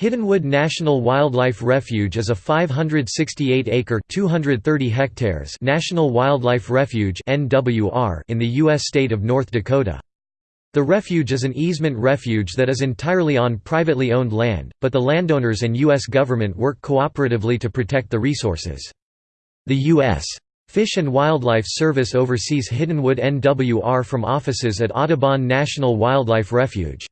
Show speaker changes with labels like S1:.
S1: Hiddenwood National Wildlife Refuge is a 568-acre (230 hectares) national wildlife refuge (NWR) in the U.S. state of North Dakota. The refuge is an easement refuge that is entirely on privately owned land, but the landowners and U.S. government work cooperatively to protect the resources. The U.S. Fish and Wildlife Service oversees Hiddenwood NWR from offices at Audubon National Wildlife Refuge.